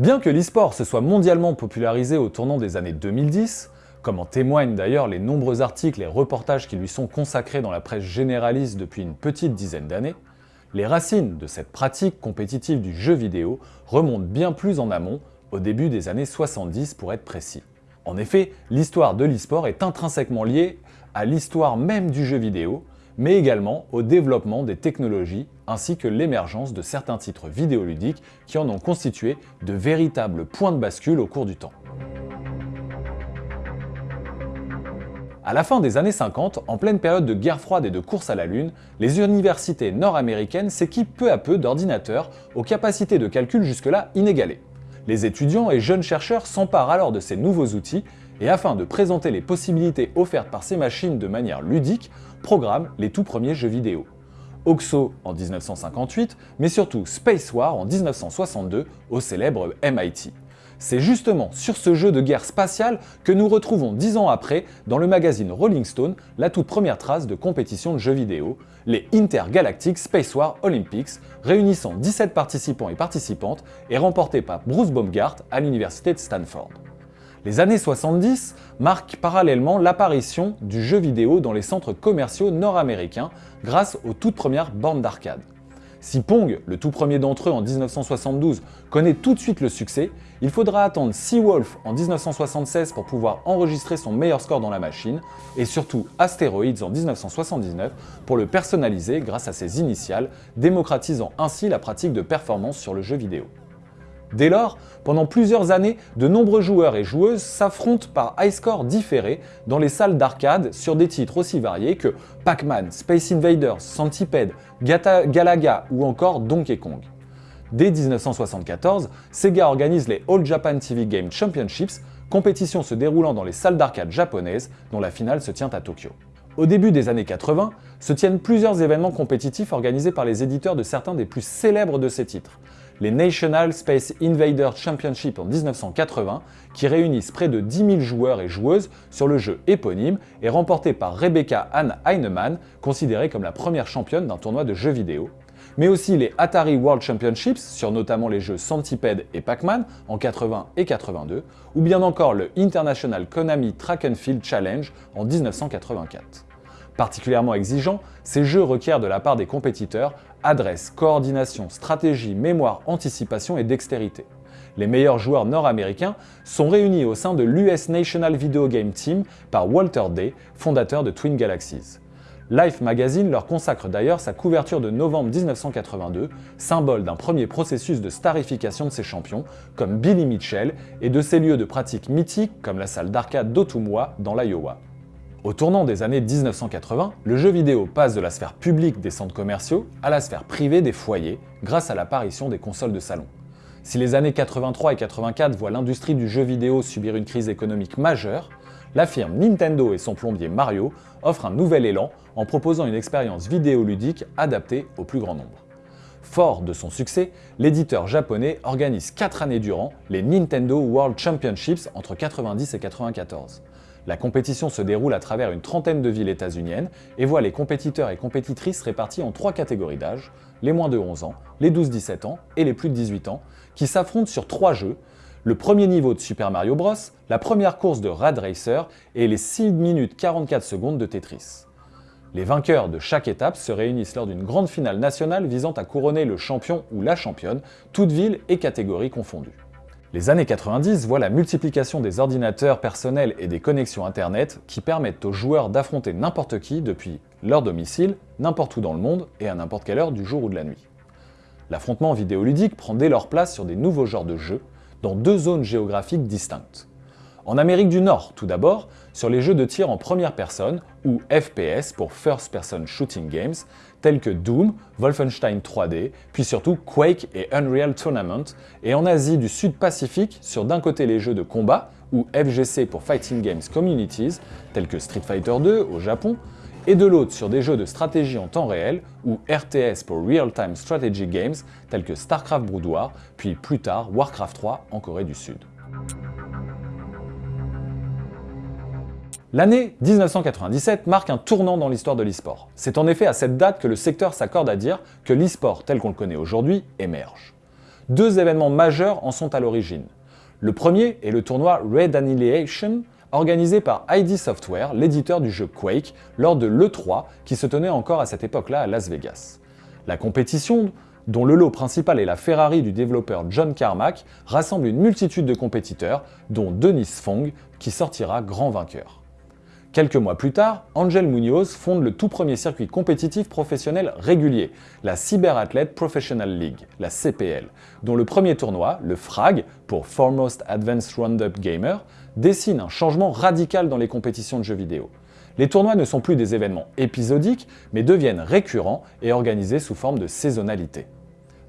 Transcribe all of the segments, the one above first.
Bien que l'e-sport se soit mondialement popularisé au tournant des années 2010, comme en témoignent d'ailleurs les nombreux articles et reportages qui lui sont consacrés dans la presse généraliste depuis une petite dizaine d'années, les racines de cette pratique compétitive du jeu vidéo remontent bien plus en amont, au début des années 70 pour être précis. En effet, l'histoire de l'e-sport est intrinsèquement liée à l'histoire même du jeu vidéo, mais également au développement des technologies ainsi que l'émergence de certains titres vidéoludiques qui en ont constitué de véritables points de bascule au cours du temps. À la fin des années 50, en pleine période de guerre froide et de course à la Lune, les universités nord-américaines s'équipent peu à peu d'ordinateurs aux capacités de calcul jusque-là inégalées. Les étudiants et jeunes chercheurs s'emparent alors de ces nouveaux outils et afin de présenter les possibilités offertes par ces machines de manière ludique, programment les tout premiers jeux vidéo. OXO en 1958, mais surtout Space War en 1962 au célèbre MIT. C'est justement sur ce jeu de guerre spatiale que nous retrouvons dix ans après, dans le magazine Rolling Stone, la toute première trace de compétition de jeux vidéo, les Intergalactic Space War Olympics, réunissant 17 participants et participantes et remportés par Bruce Baumgart à l'université de Stanford. Les années 70 marquent parallèlement l'apparition du jeu vidéo dans les centres commerciaux nord-américains grâce aux toutes premières bornes d'arcade. Si Pong, le tout premier d'entre eux en 1972, connaît tout de suite le succès, il faudra attendre Seawolf en 1976 pour pouvoir enregistrer son meilleur score dans la machine, et surtout Asteroids en 1979 pour le personnaliser grâce à ses initiales, démocratisant ainsi la pratique de performance sur le jeu vidéo. Dès lors, pendant plusieurs années, de nombreux joueurs et joueuses s'affrontent par high score différés dans les salles d'arcade sur des titres aussi variés que Pac-Man, Space Invaders, Centipede, Galaga ou encore Donkey Kong. Dès 1974, Sega organise les All Japan TV Game Championships, compétition se déroulant dans les salles d'arcade japonaises dont la finale se tient à Tokyo. Au début des années 80, se tiennent plusieurs événements compétitifs organisés par les éditeurs de certains des plus célèbres de ces titres, les National Space Invader Championship en 1980, qui réunissent près de 10 000 joueurs et joueuses sur le jeu éponyme et remporté par Rebecca Ann Heinemann, considérée comme la première championne d'un tournoi de jeux vidéo, mais aussi les Atari World Championships sur notamment les jeux Centipede et Pac-Man en 80 et 82, ou bien encore le International Konami Track and Field Challenge en 1984. Particulièrement exigeants, ces jeux requièrent de la part des compétiteurs adresse, coordination, stratégie, mémoire, anticipation et dextérité. Les meilleurs joueurs nord-américains sont réunis au sein de l'US National Video Game Team par Walter Day, fondateur de Twin Galaxies. Life Magazine leur consacre d'ailleurs sa couverture de novembre 1982, symbole d'un premier processus de starification de ses champions, comme Billy Mitchell, et de ses lieux de pratique mythiques comme la salle d'arcade d'Ottumwa dans l'Iowa. Au tournant des années 1980, le jeu vidéo passe de la sphère publique des centres commerciaux à la sphère privée des foyers grâce à l'apparition des consoles de salon. Si les années 83 et 84 voient l'industrie du jeu vidéo subir une crise économique majeure, la firme Nintendo et son plombier Mario offrent un nouvel élan en proposant une expérience vidéoludique adaptée au plus grand nombre. Fort de son succès, l'éditeur japonais organise 4 années durant les Nintendo World Championships entre 90 et 94. La compétition se déroule à travers une trentaine de villes états-uniennes et voit les compétiteurs et compétitrices répartis en trois catégories d'âge, les moins de 11 ans, les 12-17 ans et les plus de 18 ans, qui s'affrontent sur trois jeux, le premier niveau de Super Mario Bros, la première course de Rad Racer et les 6 minutes 44 secondes de Tetris. Les vainqueurs de chaque étape se réunissent lors d'une grande finale nationale visant à couronner le champion ou la championne, toutes villes et catégories confondues. Les années 90 voient la multiplication des ordinateurs personnels et des connexions Internet qui permettent aux joueurs d'affronter n'importe qui depuis leur domicile, n'importe où dans le monde et à n'importe quelle heure du jour ou de la nuit. L'affrontement vidéoludique prend dès lors place sur des nouveaux genres de jeux, dans deux zones géographiques distinctes. En Amérique du Nord, tout d'abord, sur les jeux de tir en première personne, ou FPS pour First Person Shooting Games, tels que Doom, Wolfenstein 3D, puis surtout Quake et Unreal Tournament, et en Asie du Sud-Pacifique sur d'un côté les jeux de combat, ou FGC pour Fighting Games Communities, tels que Street Fighter 2 au Japon, et de l'autre sur des jeux de stratégie en temps réel, ou RTS pour Real Time Strategy Games, tels que StarCraft Brood puis plus tard Warcraft 3 en Corée du Sud. L'année 1997 marque un tournant dans l'histoire de l'e-sport. C'est en effet à cette date que le secteur s'accorde à dire que l'e-sport tel qu'on le connaît aujourd'hui émerge. deux événements majeurs en sont à l'origine. Le premier est le tournoi Red Annihilation, organisé par ID Software, l'éditeur du jeu Quake, lors de l'E3 qui se tenait encore à cette époque-là à Las Vegas. La compétition, dont le lot principal est la Ferrari du développeur John Carmack, rassemble une multitude de compétiteurs, dont Denis Fong, qui sortira grand vainqueur. Quelques mois plus tard, Angel Munoz fonde le tout premier circuit compétitif professionnel régulier, la Cyber Athlete Professional League, la CPL, dont le premier tournoi, le FRAG, pour Foremost Advanced Roundup Gamer, dessine un changement radical dans les compétitions de jeux vidéo. Les tournois ne sont plus des événements épisodiques, mais deviennent récurrents et organisés sous forme de saisonnalité.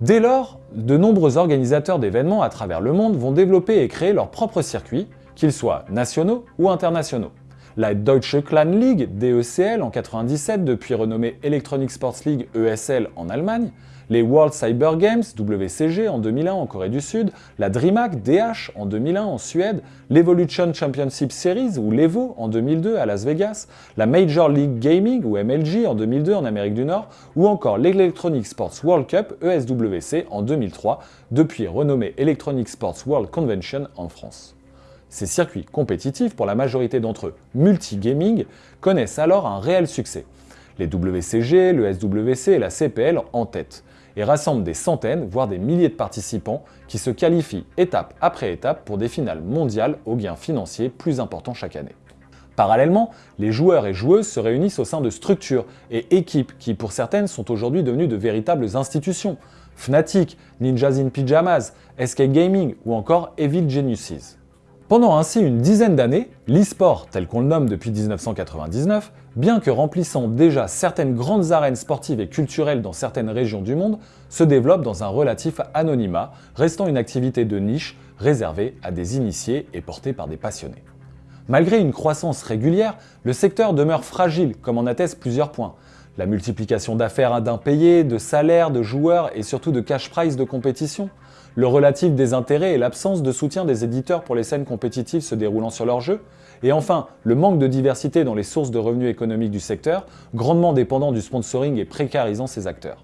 Dès lors, de nombreux organisateurs d'événements à travers le monde vont développer et créer leurs propres circuits, qu'ils soient nationaux ou internationaux la Deutsche Clan League, DECL, en 97, depuis renommée Electronic Sports League, ESL, en Allemagne, les World Cyber Games, WCG, en 2001 en Corée du Sud, la DreamHack, DH, en 2001 en Suède, l'Evolution Championship Series, ou l'EVO, en 2002 à Las Vegas, la Major League Gaming, ou MLG, en 2002 en Amérique du Nord, ou encore l'Electronic Sports World Cup, ESWC, en 2003, depuis renommée Electronic Sports World Convention en France. Ces circuits compétitifs, pour la majorité d'entre eux multi-gaming, connaissent alors un réel succès. Les WCG, le SWC et la CPL en tête, et rassemblent des centaines, voire des milliers de participants qui se qualifient étape après étape pour des finales mondiales aux gains financiers plus importants chaque année. Parallèlement, les joueurs et joueuses se réunissent au sein de structures et équipes qui, pour certaines, sont aujourd'hui devenues de véritables institutions. Fnatic, Ninjas in Pyjamas, SK Gaming ou encore Evil Geniuses. Pendant ainsi une dizaine d'années, l'e-sport, tel qu'on le nomme depuis 1999, bien que remplissant déjà certaines grandes arènes sportives et culturelles dans certaines régions du monde, se développe dans un relatif anonymat, restant une activité de niche réservée à des initiés et portée par des passionnés. Malgré une croissance régulière, le secteur demeure fragile, comme en attestent plusieurs points. La multiplication d'affaires d'impayés, de salaires, de joueurs et surtout de cash prize de compétition, le relatif désintérêt et l'absence de soutien des éditeurs pour les scènes compétitives se déroulant sur leur jeu, et enfin, le manque de diversité dans les sources de revenus économiques du secteur, grandement dépendant du sponsoring et précarisant ses acteurs.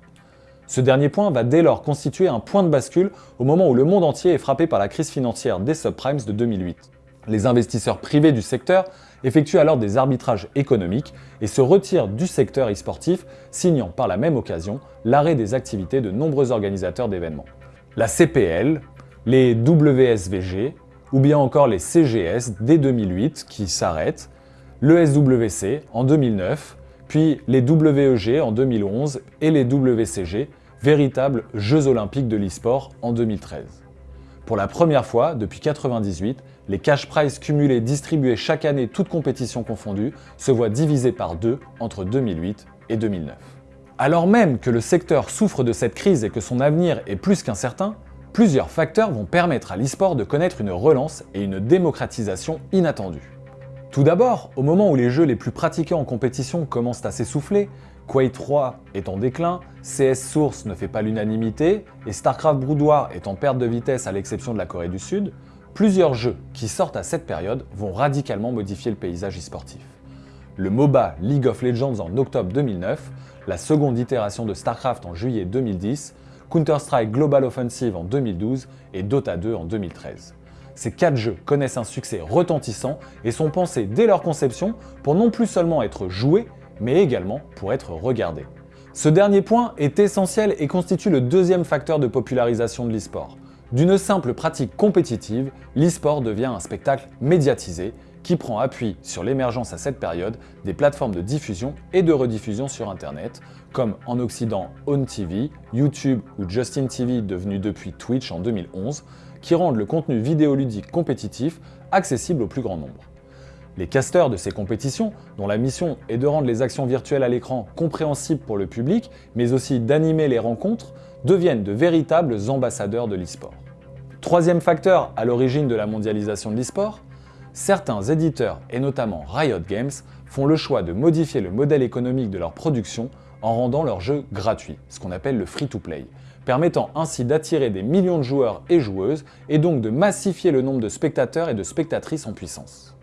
Ce dernier point va dès lors constituer un point de bascule au moment où le monde entier est frappé par la crise financière des subprimes de 2008. Les investisseurs privés du secteur effectuent alors des arbitrages économiques et se retirent du secteur e-sportif, signant par la même occasion l'arrêt des activités de nombreux organisateurs d'événements la CPL, les WSVG ou bien encore les CGS dès 2008 qui s'arrêtent, le SWC en 2009, puis les WEG en 2011 et les WCG, véritables Jeux olympiques de l'e-sport en 2013. Pour la première fois depuis 1998, les cash prizes cumulés distribués chaque année toutes compétitions confondues se voient divisés par deux entre 2008 et 2009. Alors même que le secteur souffre de cette crise et que son avenir est plus qu'incertain, plusieurs facteurs vont permettre à l'e-sport de connaître une relance et une démocratisation inattendue. Tout d'abord, au moment où les jeux les plus pratiqués en compétition commencent à s'essouffler, Quake 3 est en déclin, CS Source ne fait pas l'unanimité et StarCraft Brood War est en perte de vitesse à l'exception de la Corée du Sud, plusieurs jeux qui sortent à cette période vont radicalement modifier le paysage e-sportif. Le MOBA League of Legends en octobre 2009 la seconde itération de StarCraft en juillet 2010, Counter-Strike Global Offensive en 2012 et Dota 2 en 2013. Ces quatre jeux connaissent un succès retentissant et sont pensés dès leur conception pour non plus seulement être joués, mais également pour être regardés. Ce dernier point est essentiel et constitue le deuxième facteur de popularisation de l'e-sport. D'une simple pratique compétitive, l'e-sport devient un spectacle médiatisé qui prend appui sur l'émergence à cette période des plateformes de diffusion et de rediffusion sur Internet, comme en Occident OwnTV, YouTube ou Justin TV devenu depuis Twitch en 2011, qui rendent le contenu vidéoludique compétitif accessible au plus grand nombre. Les casteurs de ces compétitions, dont la mission est de rendre les actions virtuelles à l'écran compréhensibles pour le public, mais aussi d'animer les rencontres, deviennent de véritables ambassadeurs de l'e-sport. Troisième facteur à l'origine de la mondialisation de l'e-sport, certains éditeurs, et notamment Riot Games, font le choix de modifier le modèle économique de leur production en rendant leurs jeux gratuits, ce qu'on appelle le free-to-play, permettant ainsi d'attirer des millions de joueurs et joueuses et donc de massifier le nombre de spectateurs et de spectatrices en puissance.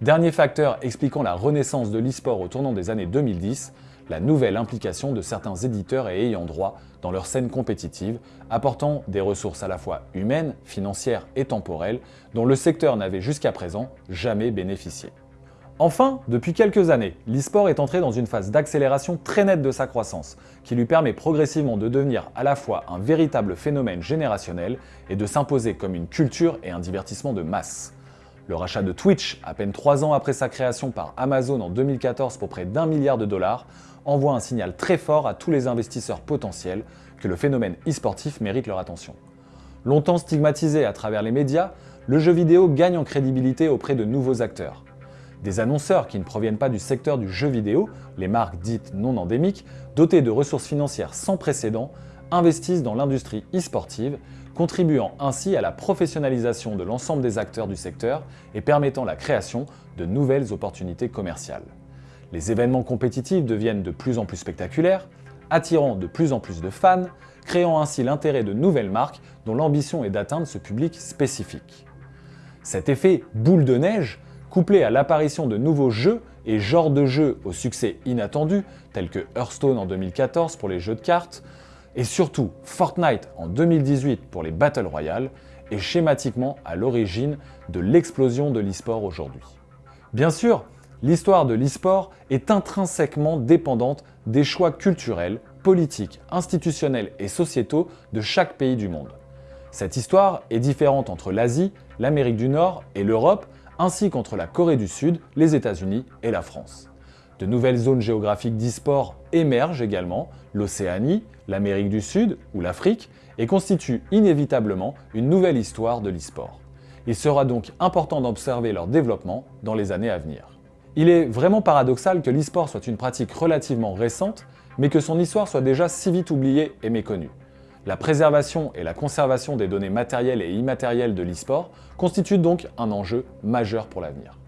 Dernier facteur expliquant la renaissance de l'e-sport au tournant des années 2010, la nouvelle implication de certains éditeurs et ayants droit dans leur scène compétitive, apportant des ressources à la fois humaines, financières et temporelles dont le secteur n'avait jusqu'à présent jamais bénéficié. Enfin, depuis quelques années, l'e-sport est entré dans une phase d'accélération très nette de sa croissance, qui lui permet progressivement de devenir à la fois un véritable phénomène générationnel et de s'imposer comme une culture et un divertissement de masse. Le rachat de Twitch, à peine 3 ans après sa création par Amazon en 2014 pour près d'un milliard de dollars, envoie un signal très fort à tous les investisseurs potentiels que le phénomène e-sportif mérite leur attention. Longtemps stigmatisé à travers les médias, le jeu vidéo gagne en crédibilité auprès de nouveaux acteurs. Des annonceurs qui ne proviennent pas du secteur du jeu vidéo, les marques dites non endémiques, dotées de ressources financières sans précédent, investissent dans l'industrie e-sportive, contribuant ainsi à la professionnalisation de l'ensemble des acteurs du secteur et permettant la création de nouvelles opportunités commerciales. Les événements compétitifs deviennent de plus en plus spectaculaires, attirant de plus en plus de fans, créant ainsi l'intérêt de nouvelles marques dont l'ambition est d'atteindre ce public spécifique. Cet effet boule de neige couplé à l'apparition de nouveaux jeux et genres de jeux au succès inattendu, tels que Hearthstone en 2014 pour les jeux de cartes, et surtout Fortnite en 2018 pour les Battle Royale, est schématiquement à l'origine de l'explosion de l'e-sport aujourd'hui. Bien sûr, l'histoire de l'e-sport est intrinsèquement dépendante des choix culturels, politiques, institutionnels et sociétaux de chaque pays du monde. Cette histoire est différente entre l'Asie, l'Amérique du Nord et l'Europe ainsi qu'entre la Corée du Sud, les États-Unis et la France. De nouvelles zones géographiques d'e-sport émergent également, l'Océanie, l'Amérique du Sud ou l'Afrique, et constituent inévitablement une nouvelle histoire de l'e-sport. Il sera donc important d'observer leur développement dans les années à venir. Il est vraiment paradoxal que l'e-sport soit une pratique relativement récente, mais que son histoire soit déjà si vite oubliée et méconnue. La préservation et la conservation des données matérielles et immatérielles de l'e-sport constituent donc un enjeu majeur pour l'avenir.